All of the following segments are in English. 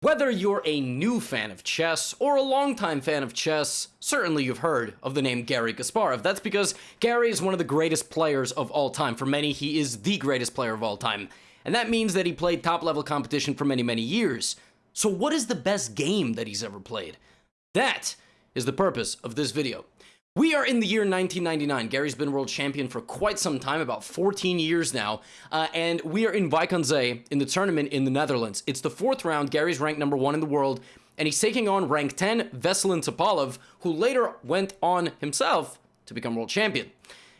Whether you're a new fan of chess or a longtime fan of chess, certainly you've heard of the name Garry Kasparov. That's because Garry is one of the greatest players of all time. For many, he is the greatest player of all time. And that means that he played top level competition for many, many years. So, what is the best game that he's ever played? That is the purpose of this video. We are in the year 1999. Garry's been world champion for quite some time, about 14 years now, uh, and we are in Wijk aan Zee tournament in the Netherlands. It's the fourth round. Garry's ranked number one in the world, and he's taking on rank 10 Veselin Topalov, who later went on himself to become world champion.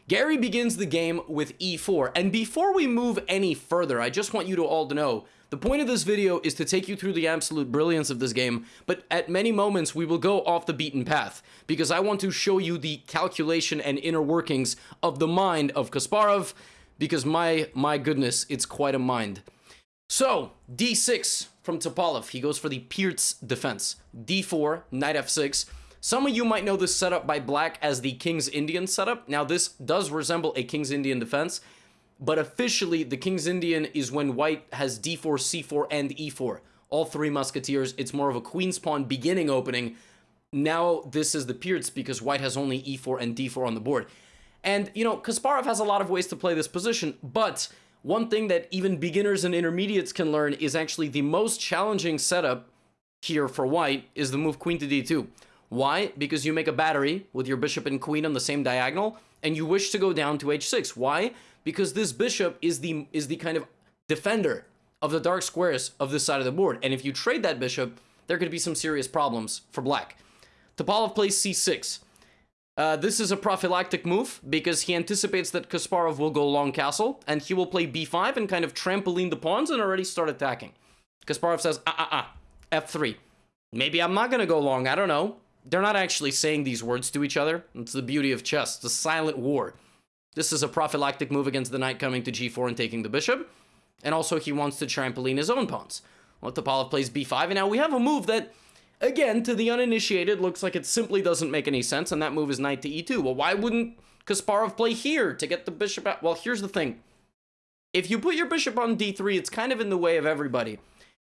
Garry begins the game with e4, and before we move any further, I just want you to all to know the point of this video is to take you through the absolute brilliance of this game, but at many moments we will go off the beaten path, because I want to show you the calculation and inner workings of the mind of Kasparov, because my, my goodness, it's quite a mind. So, d6 from Topalov, he goes for the Pirc defense. d4, knight f6. Some of you might know this setup by black as the King's Indian setup. Now, this does resemble a King's Indian defense, but officially the King's Indian is when white has d4, c4, and e4. All three musketeers. It's more of a queen's pawn beginning opening. Now this is the Pirc because white has only e4 and d4 on the board. And, you know, Kasparov has a lot of ways to play this position, but one thing that even beginners and intermediates can learn is actually the most challenging setup here for white is the move queen to d2. Why? Because you make a battery with your bishop and queen on the same diagonal, and you wish to go down to h6. Why? because this bishop is the is the kind of defender of the dark squares of this side of the board. And if you trade that bishop, there could be some serious problems for black. Topalov plays c6. Uh, this is a prophylactic move because he anticipates that Kasparov will go long castle and he will play b5 and kind of trampoline the pawns and already start attacking. Kasparov says, ah, ah, ah, f3. Maybe I'm not going to go long. I don't know. They're not actually saying these words to each other. It's the beauty of chess. the silent war. This is a prophylactic move against the knight coming to g4 and taking the bishop. And also he wants to trampoline his own pawns. Well, Topalov plays b5, and now we have a move that, again, to the uninitiated, looks like it simply doesn't make any sense, and that move is knight to e2. Well, why wouldn't Kasparov play here to get the bishop out? Well, here's the thing. If you put your bishop on d3, it's kind of in the way of everybody.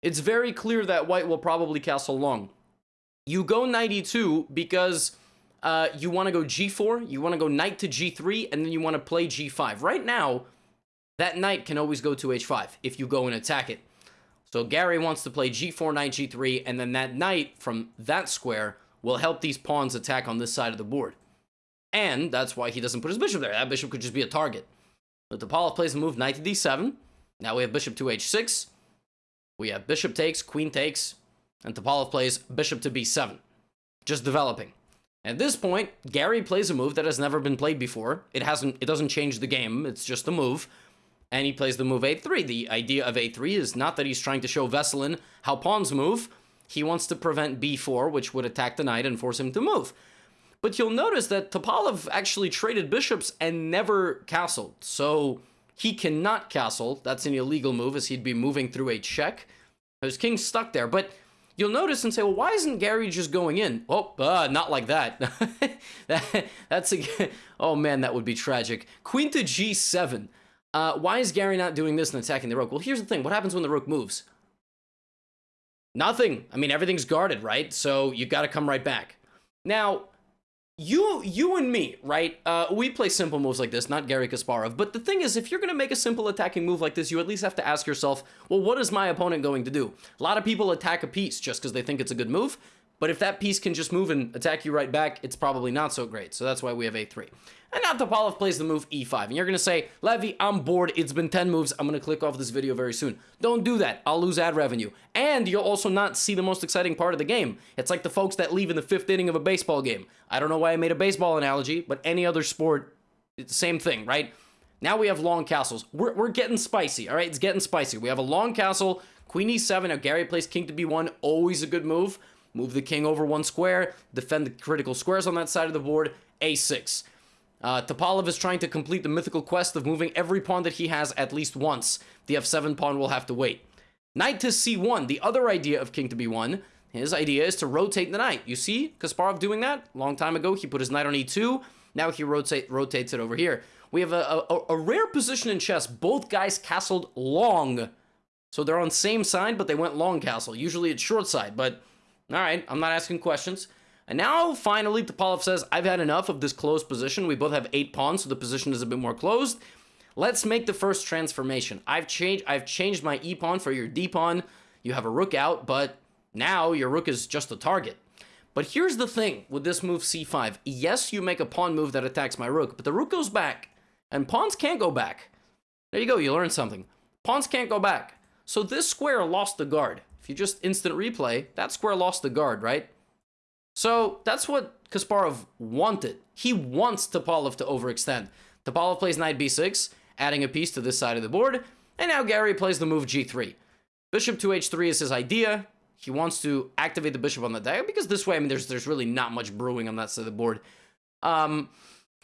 It's very clear that white will probably castle long. You go knight e2 because uh, you want to go g4, you want to go knight to g3, and then you want to play g5. Right now, that knight can always go to h5 if you go and attack it. So Garry wants to play g4, knight, g3, and then that knight from that square will help these pawns attack on this side of the board. And that's why he doesn't put his bishop there. That bishop could just be a target. But Topalov plays the move knight to d7. Now we have bishop to h6. We have bishop takes, queen takes, and Topalov plays bishop to b7. Just developing. At this point, Garry plays a move that has never been played before. It hasn't it doesn't change the game, it's just a move. And he plays the move a3. The idea of a3 is not that he's trying to show Veselin how pawns move. He wants to prevent b4, which would attack the knight and force him to move. But you'll notice that Topalov actually traded bishops and never castled. So he cannot castle. That's an illegal move as he'd be moving through a check. His king's stuck there. But you'll notice and say, well, why isn't Garry just going in? Oh, uh, not like that. that that's a, oh man, that would be tragic. Queen to g7. Uh, why is Garry not doing this and attacking the rook? Well, here's the thing. What happens when the rook moves? Nothing. I mean, everything's guarded, right? So you've got to come right back. Now, you you and me, right? Uh, we play simple moves like this, not Garry Kasparov. But the thing is, if you're going to make a simple attacking move like this, you at least have to ask yourself, well, what is my opponent going to do? A lot of people attack a piece just because they think it's a good move. But if that piece can just move and attack you right back, it's probably not so great. So that's why we have a3. And now Topalov plays the move e5. And you're going to say, Levy, I'm bored. It's been 10 moves. I'm going to click off this video very soon. Don't do that. I'll lose ad revenue. And you'll also not see the most exciting part of the game. It's like the folks that leave in the fifth inning of a baseball game. I don't know why I made a baseball analogy, but any other sport, it's the same thing, right? Now we have long castles. We're, we're getting spicy, all right? It's getting spicy. We have a long castle, queen e7. Now Garry plays king to b1. Always a good move. Move the king over one square. Defend the critical squares on that side of the board. a6. Uh, Topalov is trying to complete the mythical quest of moving every pawn that he has at least once. The f7 pawn will have to wait. Knight to c1, the other idea of king to b1. His idea is to rotate the knight. You see Kasparov doing that? Long time ago, he put his knight on e2. Now he rotate, rotates it over here. We have a, a, a rare position in chess. Both guys castled long So they're on same side, but they went long castle. Usually it's short side, but all right, I'm not asking questions. And now, finally, Topalov says, I've had enough of this closed position. We both have eight pawns, so the position is a bit more closed. Let's make the first transformation. I've changed I've changed my E pawn for your D pawn. You have a rook out, but now your rook is just a target. But here's the thing with this move c5. Yes, you make a pawn move that attacks my rook, but the rook goes back, and pawns can't go back. There you go, you learned something. Pawns can't go back. So this square lost the guard. You just instant replay, that square lost the guard, right? So that's what Kasparov wanted. He wants Topalov to overextend. Topalov plays knight b6, adding a piece to this side of the board, and now Garry plays the move g3. Bishop to h3 is his idea. He wants to activate the bishop on the diagonal because this way, I mean, there's there's really not much brewing on that side of the board. Um,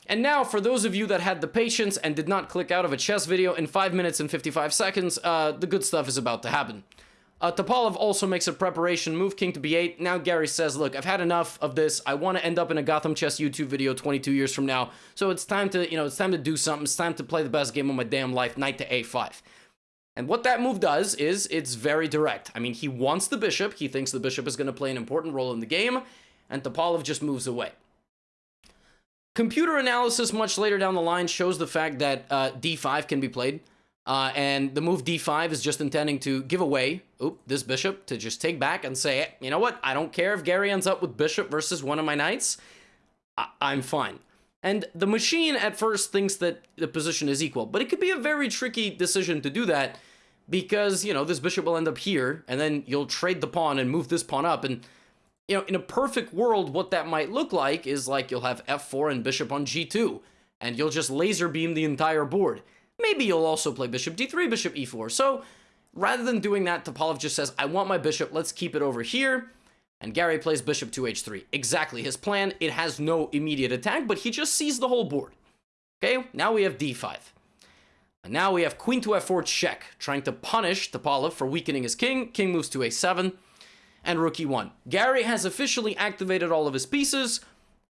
and now, for those of you that had the patience and did not click out of a chess video in 5 minutes and 55 seconds, uh, the good stuff is about to happen. Uh, Topalov also makes a preparation move, king to b8. Now Garry says, look, I've had enough of this. I want to end up in a Gotham Chess YouTube video 22 years from now. So it's time to, you know, it's time to do something. It's time to play the best game of my damn life, knight to a5. And what that move does is it's very direct. I mean, he wants the bishop. He thinks the bishop is going to play an important role in the game. And Topalov just moves away. Computer analysis much later down the line shows the fact that uh, d5 can be played. Uh, and the move d5 is just intending to give away oop, this bishop to just take back and say, you know what, I don't care if Garry ends up with bishop versus one of my knights. I I'm fine. And the machine at first thinks that the position is equal, but it could be a very tricky decision to do that because, you know, this bishop will end up here, and then you'll trade the pawn and move this pawn up. And, you know, in a perfect world, what that might look like is like you'll have f4 and bishop on g2, and you'll just laser beam the entire board. Maybe you'll also play bishop d3, bishop e4. So rather than doing that, Topalov just says, I want my bishop, let's keep it over here. And Garry plays bishop to h3. Exactly his plan. It has no immediate attack, but he just sees the whole board. Okay, now we have d5. And now we have queen to f4 check, trying to punish Topalov for weakening his king. King moves to a7, and rook e1. Garry has officially activated all of his pieces,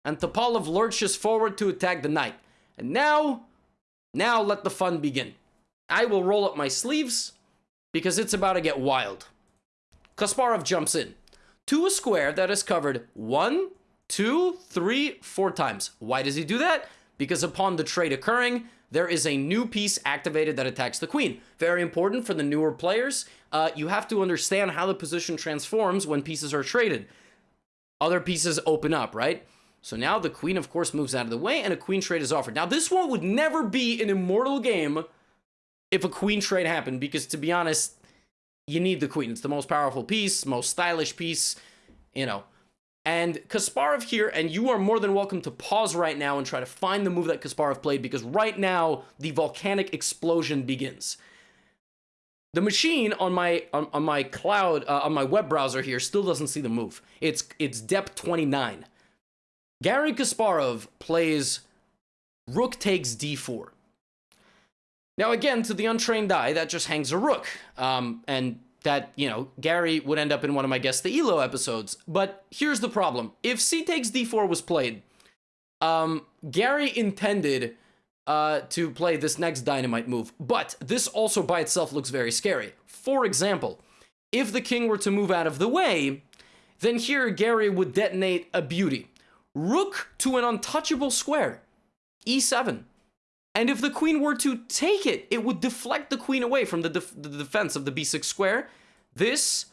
and Topalov lurches forward to attack the knight. And now now let the fun begin. I will roll up my sleeves because it's about to get wild. Kasparov jumps in to a square that is covered one, two, three, four times. Why does he do that? Because upon the trade occurring, there is a new piece activated that attacks the queen. Very important for the newer players. Uh, you have to understand how the position transforms when pieces are traded. Other pieces open up, right? So now the queen, of course, moves out of the way, and a queen trade is offered. Now, this one would never be an immortal game if a queen trade happened, because to be honest, you need the queen. It's the most powerful piece, most stylish piece, you know. And Kasparov here, and you are more than welcome to pause right now and try to find the move that Kasparov played, because right now, the volcanic explosion begins. The machine on my on, on my cloud uh, on my web browser here still doesn't see the move. It's it's depth 29. Garry Kasparov plays rook takes d4. Now, again, to the untrained eye, that just hangs a rook. Um, and that, you know, Garry would end up in one of my Guess the Elo episodes. But here's the problem. If c takes d4 was played, um, Garry intended uh, to play this next dynamite move. But this also by itself looks very scary. For example, if the king were to move out of the way, then here Garry would detonate a beauty. Rook to an untouchable square. e7. And if the queen were to take it, it would deflect the queen away from the, def the defense of the b6 square. This,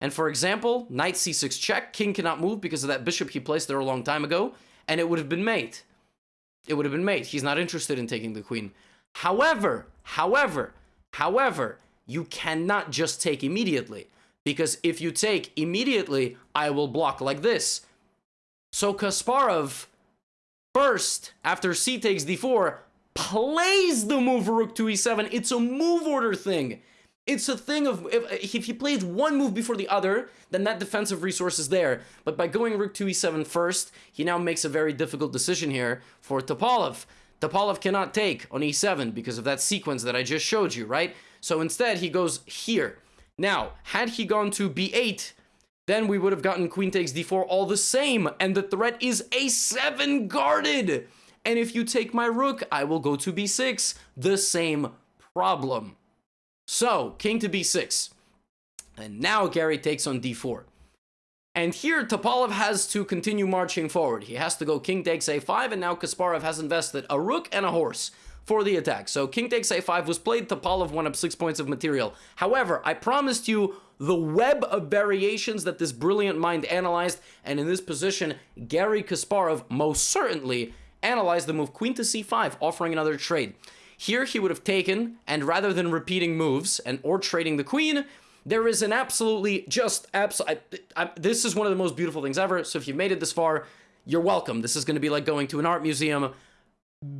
and for example, knight c6 check, king cannot move because of that bishop he placed there a long time ago, and it would have been mate. It would have been mate. He's not interested in taking the queen. However, however, however, you cannot just take immediately. Because if you take immediately, I will block like this. So Kasparov, first, after c takes d4, plays the move rook to e7. It's a move order thing. It's a thing of, if, if he plays one move before the other, then that defensive resource is there. But by going rook to e7 first, he now makes a very difficult decision here for Topalov. Topalov cannot take on e7 because of that sequence that I just showed you, right? So instead, he goes here. Now, had he gone to b8, then we would have gotten queen takes d4 all the same, and the threat is a7 guarded. And if you take my rook, I will go to b6. The same problem. So, king to b6. And now Garry takes on d4. And here Topalov has to continue marching forward. He has to go king takes a5, and now Kasparov has invested a rook and a horse for the attack. So king takes a5 was played, Topalov won up six points of material. However, I promised you the web of variations that this brilliant mind analyzed, and in this position, Garry Kasparov most certainly analyzed the move queen to c5, offering another trade. Here he would have taken, and rather than repeating moves and or trading the queen, there is an absolutely just absolute. This is one of the most beautiful things ever. So if you've made it this far, you're welcome. This is going to be like going to an art museum.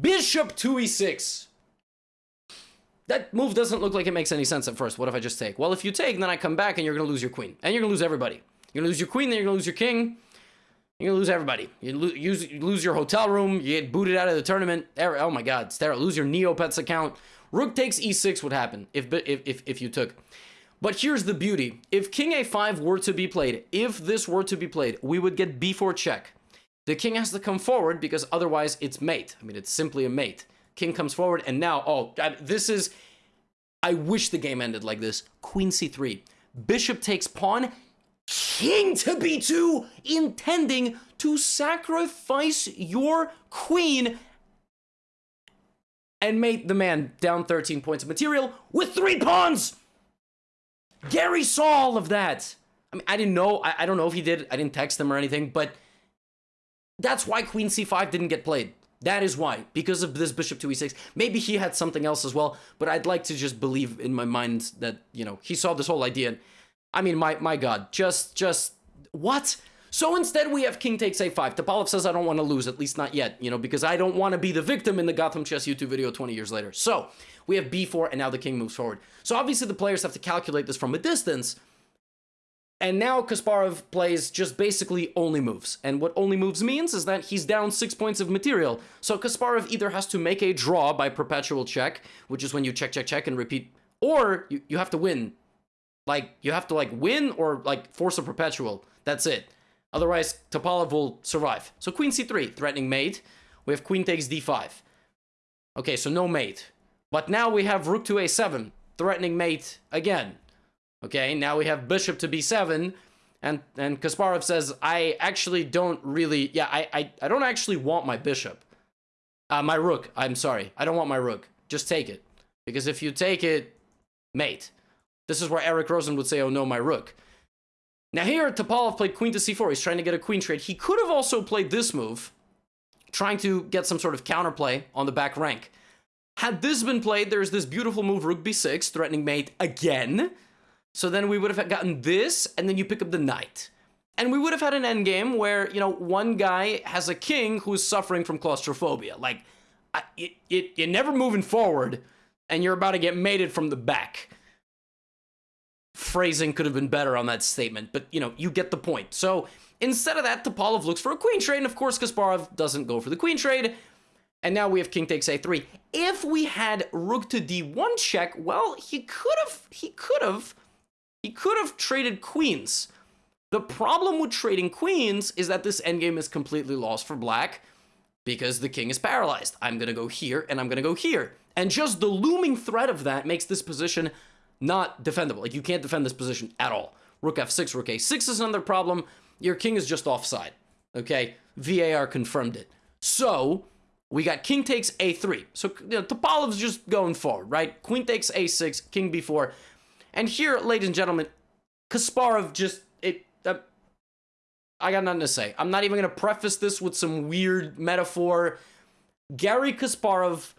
Bishop 2 e6. That move doesn't look like it makes any sense at first. What if I just take? Well, if you take, then I come back and you're going to lose your queen. And you're going to lose everybody. You're going to lose your queen, then you're going to lose your king. You're gonna lose everybody. You, lo use, you lose your hotel room. You get booted out of the tournament. Oh my God, Stera, lose your Neopets account. Rook takes e6 would happen if, if, if, if you took. But here's the beauty. If king a5 were to be played, if this were to be played, we would get b4 check. The king has to come forward because otherwise it's mate. I mean, it's simply a mate. King comes forward and now, oh, this is... I wish the game ended like this. Queen c3. Bishop takes pawn king to b2, intending to sacrifice your queen and made the man down 13 points of material with three pawns. Garry saw all of that. I mean, I didn't know. I, I don't know if he did. I didn't text him or anything, but that's why queen c5 didn't get played. That is why, because of this bishop to e6. Maybe he had something else as well, but I'd like to just believe in my mind that, you know, he saw this whole idea I mean, my my God, just just what? So instead, we have king takes a5. Topalov says I don't want to lose, at least not yet, you know, because I don't want to be the victim in the Gotham Chess YouTube video 20 years later. So we have b4, and now the king moves forward. So obviously, the players have to calculate this from a distance. And now Kasparov plays just basically only moves. And what only moves means is that he's down six points of material. So Kasparov either has to make a draw by perpetual check, which is when you check, check, check and repeat, or you, you have to win like, you have to, like, win or, like, force a perpetual. That's it. Otherwise, Topalov will survive. So queen c3, threatening mate. We have queen takes d5. Okay, so no mate. But now we have rook to a7, threatening mate again. Okay, now we have bishop to b7, and and Kasparov says, I actually don't really, yeah, I, I, I don't actually want my bishop. Uh, my rook, I'm sorry. I don't want my rook. Just take it. Because if you take it, mate. This is where Eric Rosen would say, oh no, my rook. Now here, Topalov played queen to c4. He's trying to get a queen trade. He could have also played this move, trying to get some sort of counterplay on the back rank. Had this been played, there's this beautiful move, rook b6, threatening mate again. So then we would have gotten this, and then you pick up the knight. And we would have had an endgame where, you know, one guy has a king who's suffering from claustrophobia. Like, it, it, you're never moving forward, and you're about to get mated from the back phrasing could have been better on that statement, but you know, you get the point. So instead of that, Topalov looks for a queen trade, and of course Kasparov doesn't go for the queen trade. And now we have king takes a3. If we had rook to d1 check, well, he could have, he could have, he could have traded queens. The problem with trading queens is that this endgame is completely lost for black because the king is paralyzed. I'm going to go here and I'm going to go here. And just the looming threat of that makes this position not defendable. Like, you can't defend this position at all. Rook f6, rook a6 is another problem. Your king is just offside. Okay? VAR confirmed it. So, we got king takes a3. So, you know, Topalov's just going forward, right? Queen takes a6, king b4. And here, ladies and gentlemen, Kasparov just, it, uh, I got nothing to say. I'm not even going to preface this with some weird metaphor. Garry Kasparov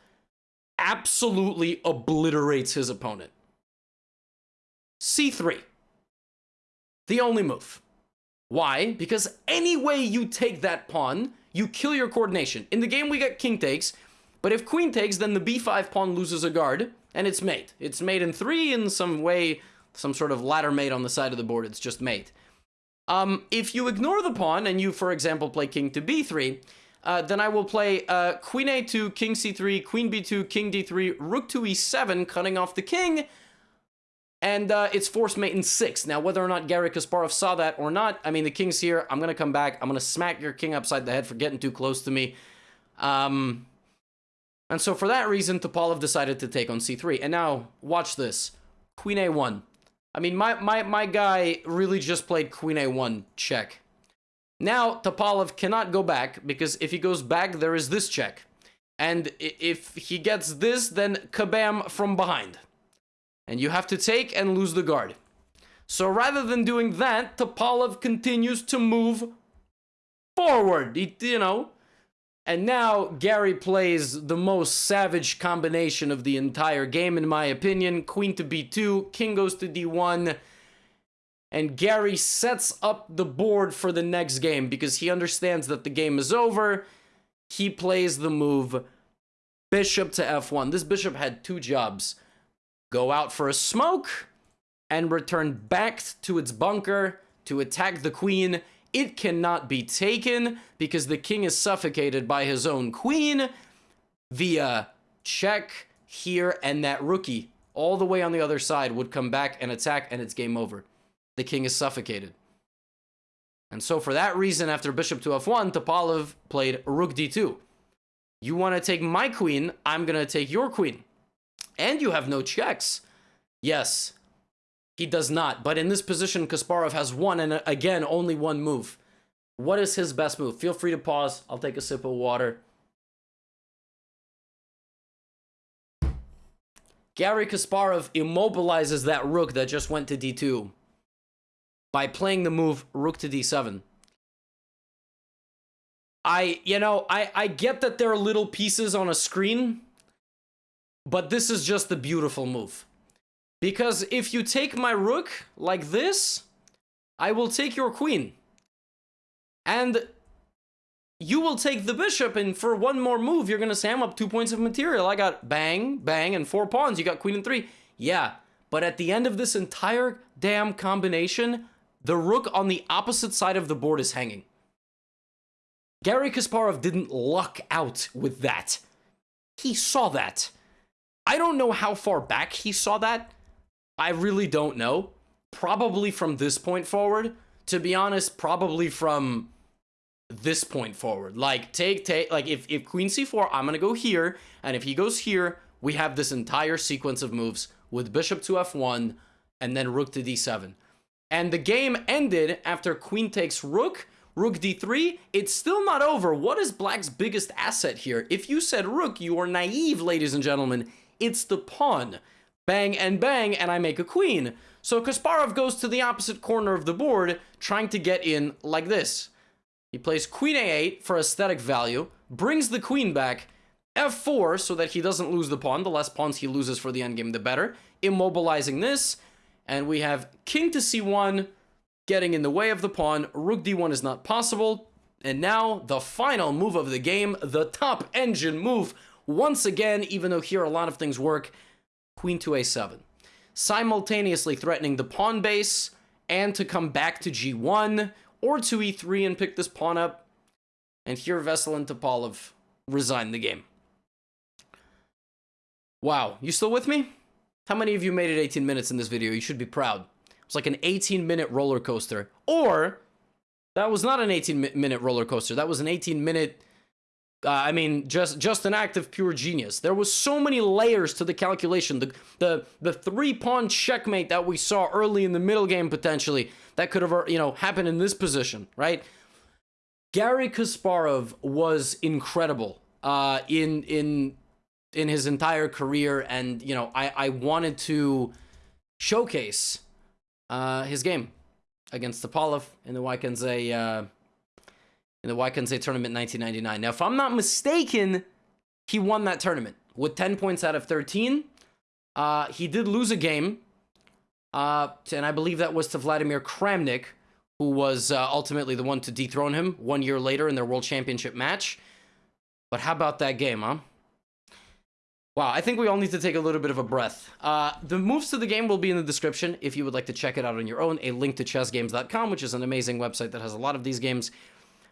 absolutely obliterates his opponent c3. The only move. Why? Because any way you take that pawn, you kill your coordination. In the game, we got king takes, but if queen takes, then the b5 pawn loses a guard, and it's mate. It's mate in three in some way, some sort of ladder mate on the side of the board. It's just mate. Um, if you ignore the pawn, and you, for example, play king to b3, uh, then I will play uh, queen a2, king c3, queen b2, king d3, rook to e7, cutting off the king, and uh, it's force mate in six. Now, whether or not Garry Kasparov saw that or not, I mean, the king's here. I'm going to come back. I'm going to smack your king upside the head for getting too close to me. Um, and so for that reason, Topalov decided to take on c3. And now, watch this. Queen A1. I mean, my, my, my guy really just played Queen A1 check. Now, Topalov cannot go back, because if he goes back, there is this check. And if he gets this, then kabam from behind. And you have to take and lose the guard. So rather than doing that, Topalov continues to move forward, you know. And now Garry plays the most savage combination of the entire game, in my opinion. Queen to b2, king goes to d1, and Garry sets up the board for the next game because he understands that the game is over. He plays the move bishop to f1. This bishop had two jobs. Go out for a smoke and return back to its bunker to attack the queen. It cannot be taken because the king is suffocated by his own queen via check here and that rookie all the way on the other side would come back and attack and it's game over. The king is suffocated. And so for that reason, after bishop to f1, Topalov played rook d2. You want to take my queen, I'm going to take your queen. And you have no checks. Yes, he does not. But in this position, Kasparov has one, and uh, again, only one move. What is his best move? Feel free to pause. I'll take a sip of water. Garry Kasparov immobilizes that rook that just went to d2 by playing the move rook to d7. I, you know, I, I get that there are little pieces on a screen, but this is just the beautiful move. Because if you take my rook like this, I will take your queen. And you will take the bishop, and for one more move, you're going to say, I'm up two points of material. I got bang, bang, and four pawns. You got queen and three. Yeah, but at the end of this entire damn combination, the rook on the opposite side of the board is hanging. Garry Kasparov didn't luck out with that. He saw that. I don't know how far back he saw that, I really don't know. Probably from this point forward. To be honest, probably from this point forward. Like, take, take, like, if, if queen c4, I'm gonna go here, and if he goes here, we have this entire sequence of moves with bishop to f1, and then rook to d7. And the game ended after queen takes rook, rook d3. It's still not over. What is black's biggest asset here? If you said rook, you are naive, ladies and gentlemen. It's the pawn bang and bang, and I make a queen. So Kasparov goes to the opposite corner of the board, trying to get in like this. He plays queen a8 for aesthetic value, brings the queen back, f4 so that he doesn't lose the pawn. The less pawns he loses for the endgame, the better. Immobilizing this, and we have king to c1, getting in the way of the pawn. Rook d1 is not possible. And now, the final move of the game, the top engine move. Once again, even though here a lot of things work, queen to a7, simultaneously threatening the pawn base and to come back to g1 or to e3 and pick this pawn up. And here Veselin and Topalov resign the game. Wow, you still with me? How many of you made it 18 minutes in this video? You should be proud. It's like an 18 minute roller coaster. Or, that was not an 18 minute roller coaster. That was an 18 minute uh, I mean, just just an act of pure genius. There was so many layers to the calculation. The the the three pawn checkmate that we saw early in the middle game potentially that could have you know happened in this position, right? Garry Kasparov was incredible uh, in in in his entire career, and you know I I wanted to showcase uh, his game against Topalov in the Wijk uh, in the Wijk tournament 1999. Now, if I'm not mistaken, he won that tournament with 10 points out of 13. Uh, he did lose a game, uh, and I believe that was to Vladimir Kramnik, who was uh, ultimately the one to dethrone him one year later in their World Championship match. But how about that game, huh? Wow, I think we all need to take a little bit of a breath. Uh, the moves to the game will be in the description if you would like to check it out on your own. A link to chessgames.com, which is an amazing website that has a lot of these games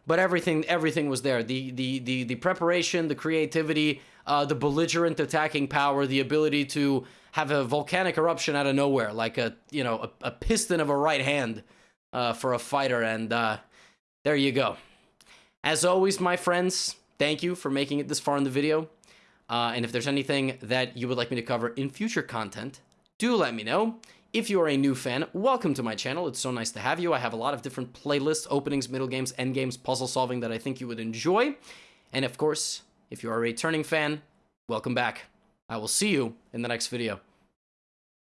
but everything everything was there. The the the the preparation, the creativity, uh, the belligerent attacking power, the ability to have a volcanic eruption out of nowhere, like a you know a, a piston of a right hand uh, for a fighter, and uh, there you go. As always, my friends, thank you for making it this far in the video. Uh, and if there's anything that you would like me to cover in future content, do let me know. If you are a new fan, welcome to my channel. It's so nice to have you. I have a lot of different playlists, openings, middle games, end games, puzzle solving that I think you would enjoy. And of course, if you are a returning fan, welcome back. I will see you in the next video.